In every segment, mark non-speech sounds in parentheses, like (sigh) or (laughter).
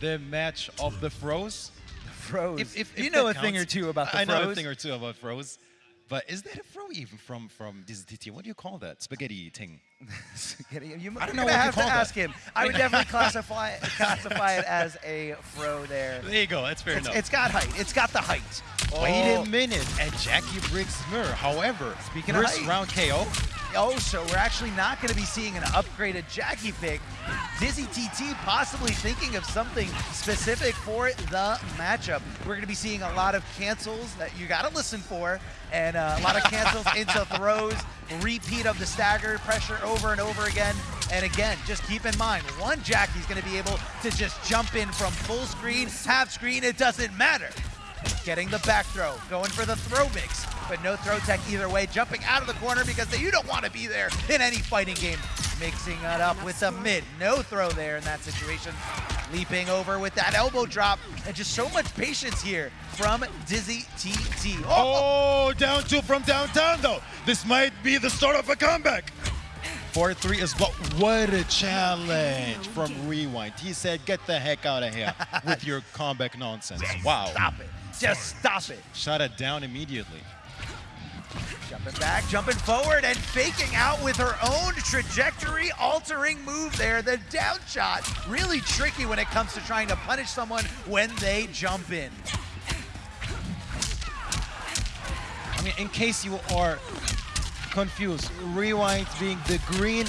the match of the froze. Froze. If, if, you know a thing or two about the I know a thing or two about froze. But is that a throw even from from Dizzy TT? What do you call that? Spaghetti thing. (laughs) you I don't know what have to that. ask him. I would definitely (laughs) classify it, classify it as a fro there. There you go. That's fair It's, enough. it's got height. It's got the height. Wait Oh. a minute. And Jacqui Briggs Smur. However, Speaking of first height. round KO. Oh, so we're actually not going to be seeing an upgraded Jacqui pick. Dizzy TT possibly thinking of something specific for the matchup. We're going to be seeing a lot of cancels that you got to listen for, and uh, a lot of cancels (laughs) into throws, repeat of the stagger pressure over and over again. And again, just keep in mind, one Jacqui's going to be able to just jump in from full screen, half screen, it doesn't matter. Getting the back throw, going for the throw mix, but no throw tech either way. Jumping out of the corner because you don't want to be there in any fighting game. Mixing it up with the mid. No throw there in that situation. Leaping over with that elbow drop. And just so much patience here from Dizzy TT. Oh! oh, down two from downtown though. This might be the start of a comeback. 4-3 is what? What a challenge from Rewind. He said, get the heck out of here (laughs) with your comeback nonsense. Wow. Stop it. Just stop it. Shut it down immediately. Jumping back, jumping forward, and faking out with her own trajectory altering move there. The down shot, really tricky when it comes to trying to punish someone when they jump in. I mean, in case you are confused, Rewind being the green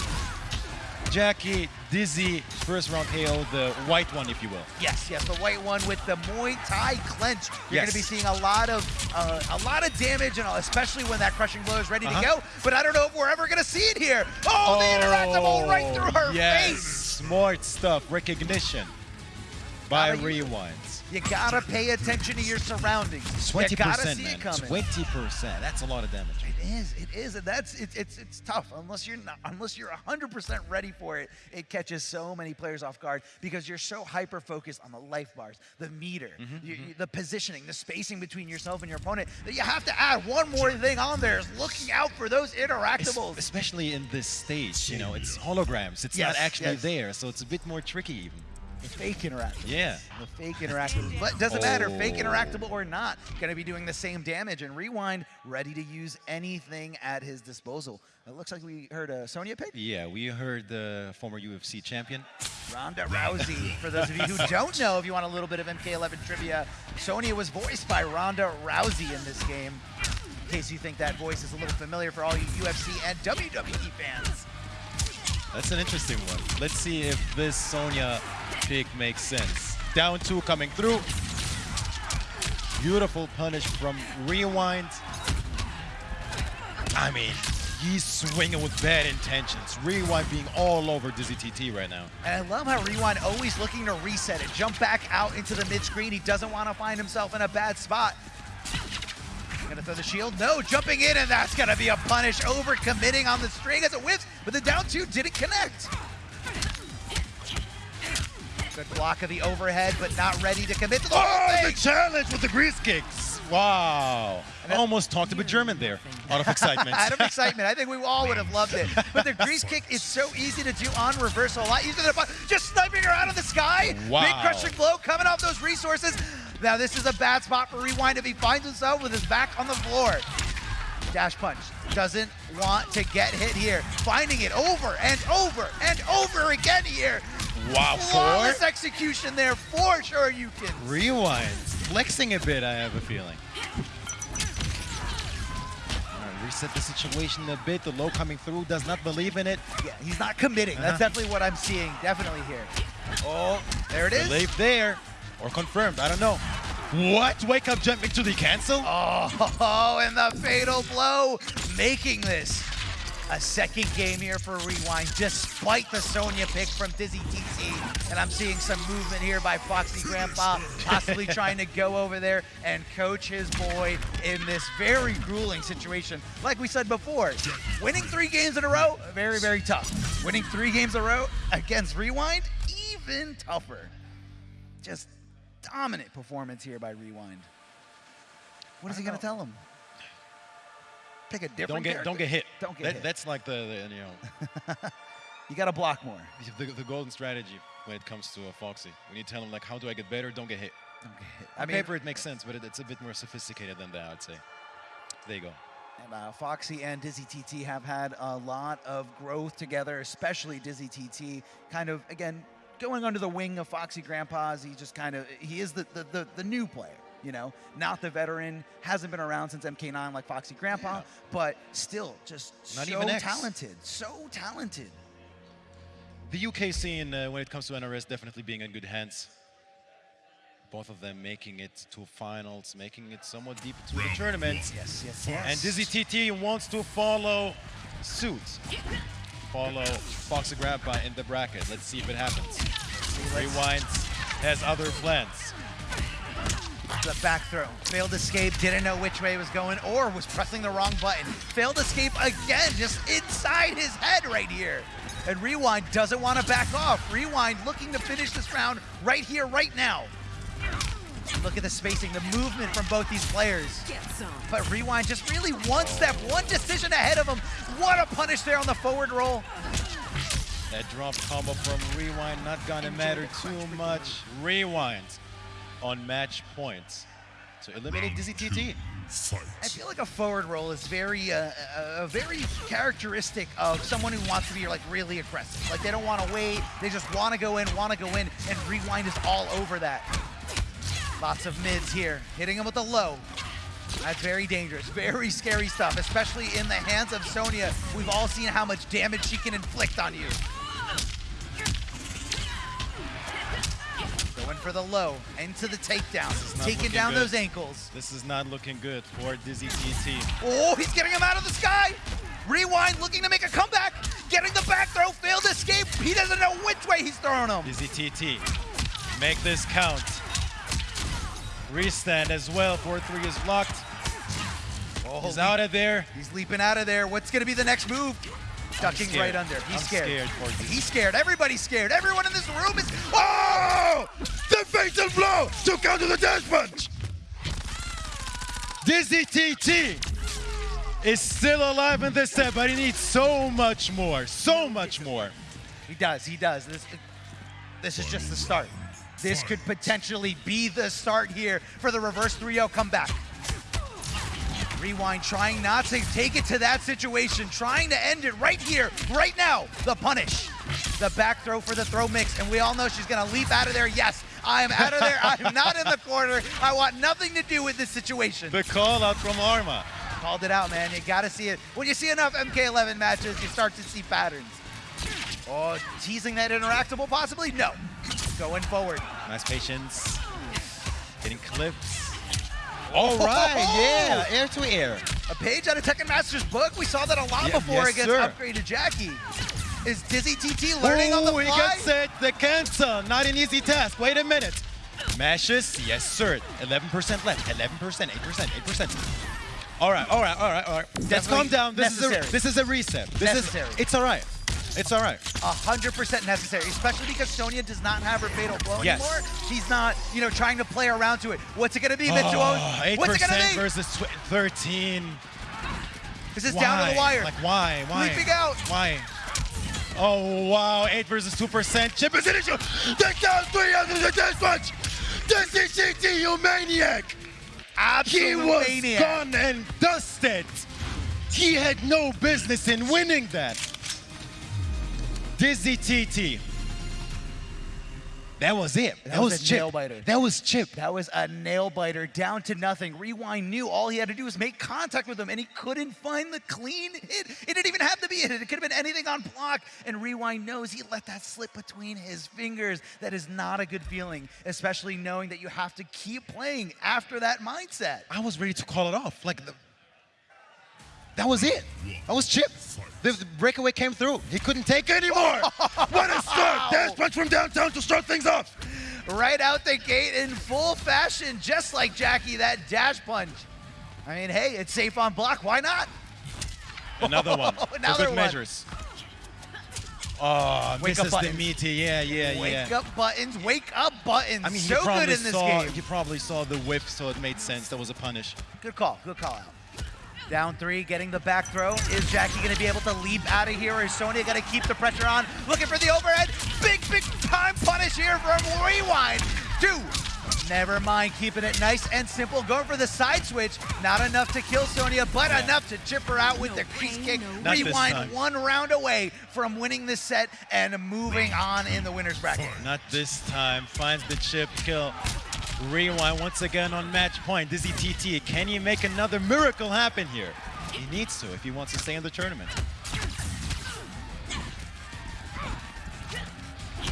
Jacqui, Dizzy, first round KO, the white one, if you will. Yes, yes, the white one with the Muay Thai clench. You're Yes. going to be seeing a lot of uh, a lot of damage, and especially when that crushing blow is ready Uh-huh. to go. But I don't know if we're ever going to see it here. Oh, the interactable right through her yes. face. Smart stuff, recognition by Gotta use it. Rewinds. You gotta pay attention to your surroundings. Twenty You gotta percent, see man. it coming. Twenty percent. That's a lot of damage. It is. It is, and that's it's it's it's tough unless you're not unless you're 100% ready for it. It catches so many players off guard because you're so hyper focused on the life bars, the meter, Mm-hmm, you- you- the positioning, the spacing between yourself and your opponent that you have to add one more thing on there is looking out for those Es- interactables. Especially in this stage, you know, it's holograms. It's Yes, not actually yes. there, so it's a bit more tricky even. The fake interactable. Yeah. The fake interactable. But doesn't oh. matter, fake Oh. interactable or not, going to be doing the same damage. And Rewind ready to use anything at his disposal. It looks like we heard a Sonya pick. Yeah, we heard the former UFC champion. Ronda Rousey. For those of you who don't know, if you want a little bit of MK11 trivia, Sonya was voiced by Ronda Rousey in this game. In case you think that voice is a little familiar for all you UFC and WWE fans. That's an interesting one. Let's see if this Sonya pick makes sense. Down two coming through. Beautiful punish from Rewind. I mean, he's swinging with bad intentions. Rewind being all over Dizzy TT right now. And I love how Rewind always looking to reset it, jump back out into the mid-screen. He doesn't want to find himself in a bad spot. Gonna throw the shield. No, jumping in, and that's gonna be a punish. Over committing on the string as it whips, but the down two didn't connect. Good block of the overhead, but not ready to commit to the Oh, the challenge with the grease kicks. Wow. I almost talked a bit German there out of excitement. (laughs) Out of excitement. I think we all would have loved it. But the grease kick is so easy to do on reversal. A lot easier than a just sniping her out of the sky. Wow. Big crushing blow coming off those resources. Now this is a bad spot for Rewind if he finds himself with his back on the floor. Dash punch. Doesn't want to get hit here. Finding it over and over and over again here. Wow, Flawless four. execution there for sure you can. Rewind. Flexing a bit, I have a feeling. Reset the situation a bit. The low coming through does not believe in it. Yeah, he's not committing. That's Uh-huh. definitely what I'm seeing. Definitely here. Oh, there it is. Believe there. Or confirmed. I don't know. What? Wake up jumping to the cancel? Oh, and the fatal blow, making this a second game here for Rewind, despite the Sonya pick from Dizzy TT. And I'm seeing some movement here by Foxy Grandpa, possibly trying to go over there and coach his boy in this very grueling situation. Like we said before, winning three games in a row, very, very tough. Winning three games in a row against Rewind, even tougher. Just dominant performance here by Rewind. What is he gonna tell him? Pick a different. Don't get don't get hit. Don't get That- hit. That's like the, the you know (laughs) You got to block more. The, the golden strategy when it comes to a Foxy. When you tell him like, how do I get better? Don't get hit. Okay. On paper, it makes sense, but it, it's a bit more sophisticated than that, I'd say. There you go. And, uh, Foxy and Dizzy TT have had a lot of growth together, especially Dizzy TT. Kind of, again, going under the wing of Foxy Grandpa's. He just kind of, he is the, the, the, the new player. You know, not the veteran, hasn't been around since MK9 like Foxy Grandpa, Yeah. but still just Not so talented, so talented. The UK scene, uh, when it comes to NRS, definitely being in good hands. Both of them making it to finals, making it somewhat deep to the tournament. Yes, yes, yes. And Dizzy TT wants to follow suit. Follow Foxy Grandpa in the bracket. Let's see if it happens. Let's- Rewind has other plans. The back throw. Failed escape, didn't know which way it was going, or was pressing the wrong button. Failed escape again, just inside his head right here. And Rewind doesn't want to back off. Rewind looking to finish this round right here, right now. Look at the spacing, the movement from both these players. But Rewind just really one step, one decision ahead of him. What a punish there on the forward roll. That drop combo from Rewind not gonna matter too much. Rewind on match points to eliminate Dizzy TT. I feel like a forward roll is very, uh, uh, very characteristic of someone who wants to be like really aggressive. Like they don't want to wait, they just want to go in, want to go in, and rewind is all over that. Lots of mids here, hitting him with a low. That's very dangerous, very scary stuff, especially in the hands of Sonya. We've all seen how much damage she can inflict on you. For the low, into the takedowns, taking down good. those ankles. This is not looking good for Dizzy TT. Oh, he's getting him out of the sky. Rewind, looking to make a comeback. Getting the back throw, failed escape. He doesn't know which way he's throwing him. Dizzy TT, make this count. Restand as well, 4-3 is blocked. Oh, He's out of there. He's leaping out of there. What's going to be the next move? Ducking right under. He's I'm scared. scared. He's scared. Everybody's scared. Everyone in this room is. Oh! The fatal blow to counter the dash punch! Dizzy TT is still alive in this set, but he needs so much more, so much more. He does. He does. This, this is just the start. This could potentially be the start here for the reverse 3-0 comeback. Rewind trying not to take it to that situation, trying to end it right here, right now. The punish. The back throw for the throw mix, and we all know she's gonna leap out of there. Yes, I am out of there. I am not in the (laughs) corner. I want nothing to do with this situation. The call out from Arma. Called it out, man. You gotta see it. When you see enough MK11 matches, you start to see patterns. Oh, teasing that interactable possibly? No. Going forward. Nice patience. Getting clips. All (laughs) oh. right, yeah, air to air. A page out of Tekken Master's book. We saw that a lot Yeah, before yes, against sir. upgraded Jacqui. Is Dizzy TT learning on the Ooh, he gets it. The cancel. Not an easy task. Wait a minute. Mashes. Yes, sir. 11% left. 11%, 8%, 8%. All right, all right, all right, all right. Let's Definitely calm down. This is a this is a reset. This Necessary. is it's all right. It's all right. 100% necessary, especially because Sonya does not have her fatal blow Yes. anymore. She's not, you know, trying to play around to it. What's it going to be, Oh, Mitsuo? What's it going 8% to be? versus 13. This is why? down to the wire. Like why? Why? Leaping out. Why? Oh wow, 8 versus 2%. Chip is an issue. Take down 3 under the punch. This is CT, you maniac. Absolute He was maniac. gone and dusted. He had no business in winning that. Dizzy TT. That was it. That, was was, a Chip. That was Chip. That was a nail biter down to nothing. Rewind knew all he had to do was make contact with him, and he couldn't find the clean hit. It didn't even have to be a hit. It could have been anything on block. And Rewind knows he let that slip between his fingers. That is not a good feeling, especially knowing that you have to keep playing after that mindset. I was ready to call it off. Like, the, that was it. That was Chip. The, the breakaway came through. He couldn't take it anymore. (laughs) what a start! Dash punch from downtown to start things off. Right out the gate in full fashion, just like Jacqui, that dash punch. I mean, hey, it's safe on block. Why not? (laughs) Another one. (laughs) for Another good one. measures. Oh, Wake up misses the buttons. meaty. Yeah, yeah, Wake yeah. up buttons, wake up buttons. I mean, so he probably good in this saw game. he probably saw the whip, so it made sense. That was a punish. Good call, good call out. Down three, getting the back throw. Is Jacqui going to be able to leap out of here, or is Sonya going to keep the pressure on? Looking for the overhead. Big, big time punish here from Rewind. Two. Never mind, keeping it nice and simple. Going for the side switch. Not enough to kill Sonya, but Yeah. enough to chip her out with No the crease kick. no Rewind one round away from winning this set and moving on in the winner's bracket. Not this time. Finds the chip kill. Rewind once again on match point. Dizzy TT, can he make another miracle happen here? He needs to if he wants to stay in the tournament.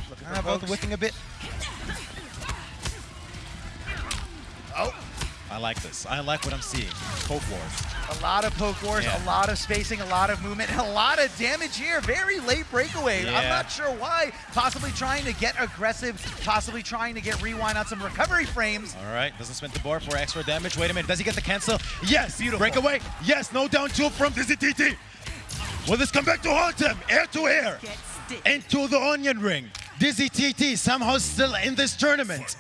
Looking ah, How for about folks. whipping a bit? I like this. I like what I'm seeing. Poke wars. A lot of poke wars, Yeah. a lot of spacing, a lot of movement, and a lot of damage here. Very late breakaway. I'm not sure why. Possibly trying to get aggressive, possibly trying to get rewind on some recovery frames. All right, doesn't spend the bar for extra damage. Wait a minute, does he get the cancel? Yes, Beautiful. breakaway. Yes, no down two from Dizzy TT. Will this come back to haunt him? Air to air. Get stick. Into the onion ring. Dizzy TT somehow still in this tournament.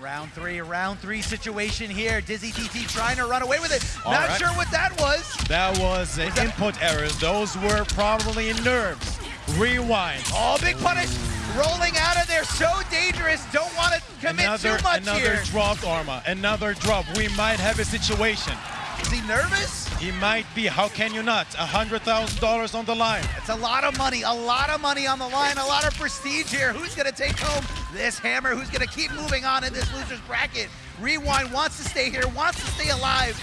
Round three, round three situation here. Dizzy TT trying to run away with it. All not right. sure what that was. That was an input errors. Those were probably nerves. Rewind. Oh, big punish. Rolling out of there. So dangerous. Don't want to commit Another, too much another here. dropped armor. Another drop. We might have a situation. Is he nervous? He might be. How can you not? A hundred thousand dollars on the line. It's a lot of money, a lot of money on the line, a lot of prestige here. Who's going to take home this hammer? Who's going to keep moving on in this loser's bracket? Rewind wants to stay here, wants to stay alive.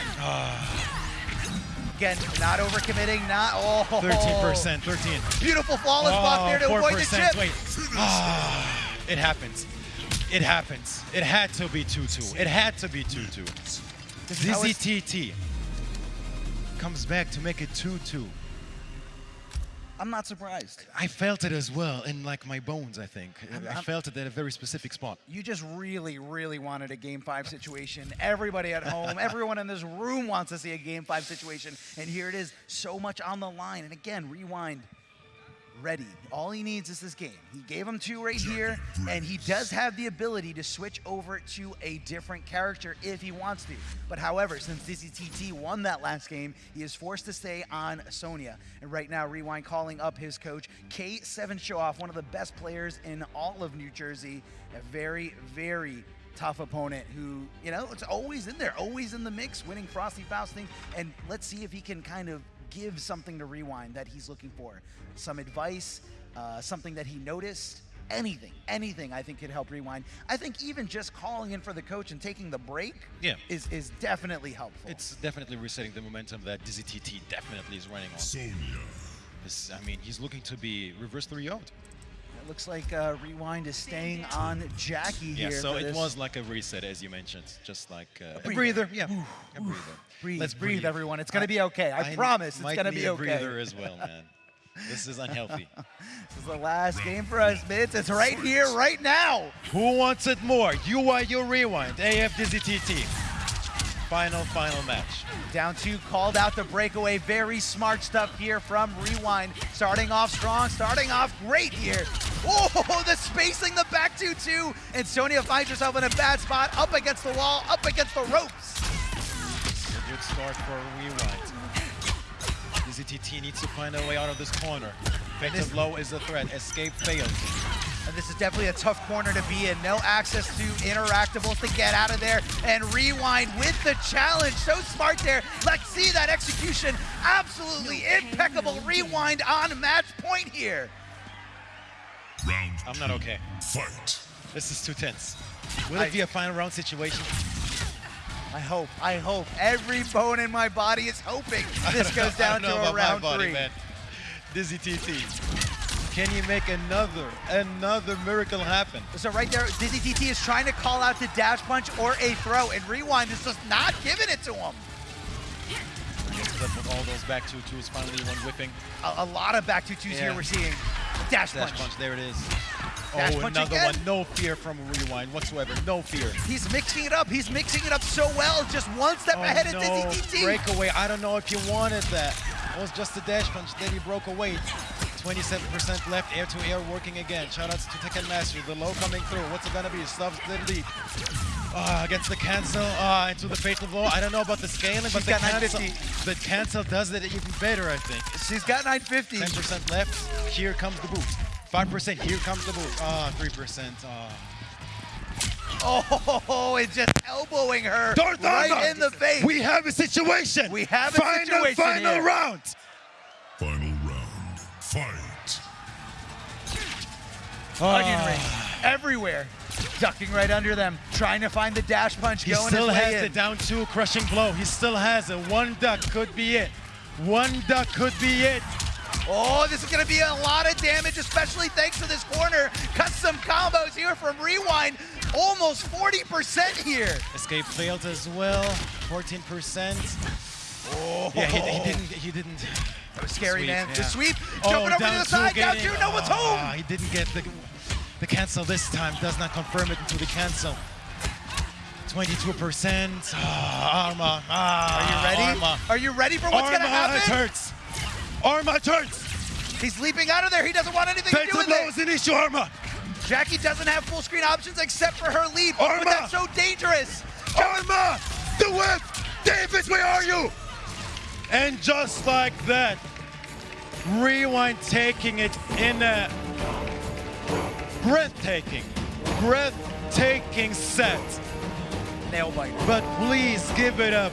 Again, not overcommitting, not oh. 13%, 13. Beautiful flawless block there to avoid the 4%. chip. Wait. Ah, it happens. It happens. It had to be 2-2. It had to be 2-2. This is Dizzy TT comes back to make it 2-2. I'm not surprised. I felt it as well in like my bones, I think. I I'm- felt it at a very specific spot. You just really, really wanted a game five situation. Everybody at home, everyone in this room wants to see a game five situation. And here it is, so much on the line. And again, rewind. Ready. All he needs is this game. He gave him two right here, and he does have the ability to switch over to a different character if he wants to. But however, since Dizzy TT won that last game, he is forced to stay on Sonya. And right now, Rewind calling up his coach, K7 Showoff, one of the best players in all of New Jersey. A very, very tough opponent who, you know, it's always in there, always in the mix, winning Frosty Fausting. And let's see if he can kind of give something to Rewind that he's looking for. Some advice, uh, something that he noticed, anything, anything I think could help Rewind. I think even just calling in for the coach and taking the break Yeah. is, is definitely helpful. It's definitely resetting the momentum that Dizzy TT definitely is running on. Sonya. I mean, he's looking to be reverse 3 0 It looks like uh, Rewind is staying on Jacqui Yeah, here. so it this. was like a reset, as you mentioned, just like uh, a, breather. breather. Yeah, a breather. Breathe, Let's breathe, breathe. everyone. It's gonna be okay. I, promise it's gonna need be a okay. breather as well, man. This is unhealthy. (laughs) This is the last game for us, Mitz. It's right here, right now. Who wants it more? UYU Rewind, AF Dizzy TT. Final, final match. Down two, called out the breakaway. Very smart stuff here from Rewind. Starting off strong, starting off great here. Oh, the spacing, the back 2-2. And Sonya finds herself in a bad spot, up against the wall, up against the ropes. A good start for Rewind. Dizzy TT needs to find a way out of this corner. Victim low is a threat. Escape fails. And this is definitely a tough corner to be in. No access to interactables to get out of there. And Rewind with the challenge. So smart there. Let's see that execution. Absolutely impeccable. Rewind on match point here. Round I'm not okay. fight. This is too tense. Will I- it be a final round situation? I hope, I hope. Every bone in my body is hoping (laughs) this goes I down don't know to a about my round body, three. man. Dizzy TT. Can you make another, another miracle happen? So right there, Dizzy TT is trying to call out the dash punch or a throw, and Rewind is just not giving it to him. Up with all those back two twos, finally one whipping. A, a lot of back two twos here Yeah. we're seeing. Dash, Dash punch. punch, there it is. Dash oh, another again. one. No fear from Rewind whatsoever. No fear. He's mixing it up. He's mixing it up so well. Just one step Oh, ahead no. of TT. Breakaway. I don't know if you wanted that. It was just a dash punch. Then he broke away. 27% left. Air to air working again. Shoutouts to Tekken Master. The low coming through. What's it gonna be? Stubbs the lead. Ah, against the cancel. Ah, into the fatal blow. I don't know about the scaling, but She's the got cancel, the cancel does it even better, I think. She's got 950. 10% left. Here comes the boost. 5%. Here comes the boost. Ah, 3%. Ah. Oh, it's just elbowing her Darth right in the face. We have a situation. We have a final, situation Final here. round. Onion Ah. rings everywhere. Ducking right under them, trying to find the dash punch He going still has in. the down two crushing blow. He still has it. One duck could be it. One duck could be it. Oh, this is going to be a lot of damage, especially thanks to this corner. Custom combos here from Rewind. Almost 40% here. Escape failed as well. 14%. Oh, Yeah, he, he didn't. He didn't. That was scary, Sweep, man. yeah. The sweep, Oh, jumping over to the side, down two, no one's Ah, home. He didn't get the the cancel this time. Does not confirm it until the cancel. 22%. Ah, Arma. Ah, Are you ready? Arma. Are you ready for what's going to happen? it happen? hurts. Arma, it hurts. He's leaping out of there. He doesn't want anything to do with blow it. is an issue, Arma. Jacqui doesn't have full screen options except for her leap, Arma! but that's so dangerous. Arma! The whip! Davis, where are you? And just like that, Rewind taking it in a breathtaking, breathtaking set. Nail biter. But please give it up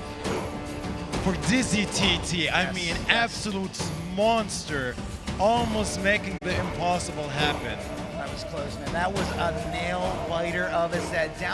for Dizzy TT. I mean, yes. absolute monster, almost making the impossible happen. That was close, man. That was a nail biter of a set. Down